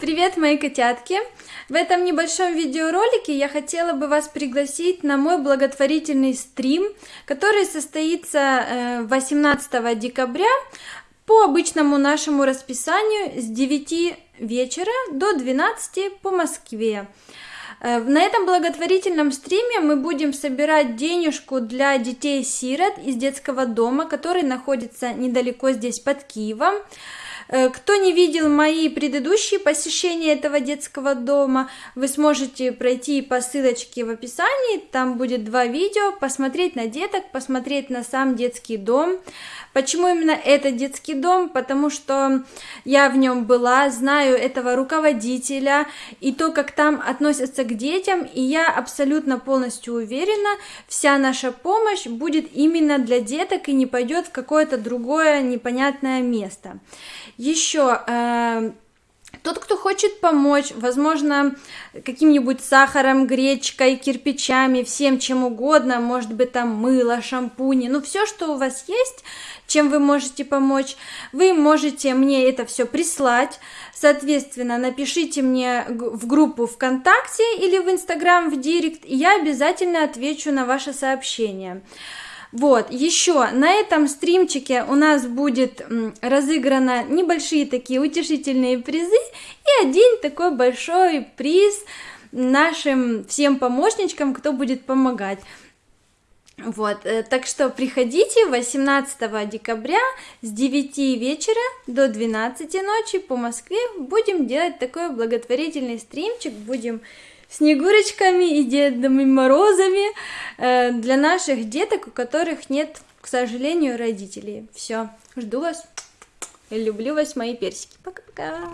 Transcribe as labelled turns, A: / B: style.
A: Привет, мои котятки! В этом небольшом видеоролике я хотела бы вас пригласить на мой благотворительный стрим, который состоится 18 э, декабря по обычному нашему расписанию с 9 вечера до 12 по Москве. Э, на этом благотворительном стриме мы будем собирать денежку для детей-сирот из детского дома, который находится недалеко здесь под Киевом. Э, кто не видел мои предыдущие посещения этого детского дома, вы сможете пройти по ссылочке в описании, там будет два видео, посмотреть на деток, посмотреть на сам детский дом. Почему именно этот детский дом? Потому что я в нем была, знаю этого руководителя и то, как там относятся к детям, и я абсолютно полностью уверена, вся наша помощь будет именно для деток и не пойдет в какое-то другое непонятное место. Еще э, тот, кто хочет помочь, возможно, каким-нибудь сахаром, гречкой, кирпичами, всем чем угодно, может быть, там мыло, шампуни, ну, все, что у вас есть, чем вы можете помочь, вы можете мне это все прислать, соответственно, напишите мне в группу ВКонтакте или в Инстаграм в Директ, и я обязательно отвечу на ваше сообщение. Вот, еще на этом стримчике у нас будет разыграно небольшие такие утешительные призы и один такой большой приз нашим всем помощничкам, кто будет помогать. Вот, э, так что приходите 18 декабря с 9 вечера до 12 ночи по Москве. Будем делать такой благотворительный стримчик, будем снегурочками и Дедами Морозами э, для наших деток, у которых нет, к сожалению, родителей. Все, жду вас. Люблю вас, мои персики. Пока-пока.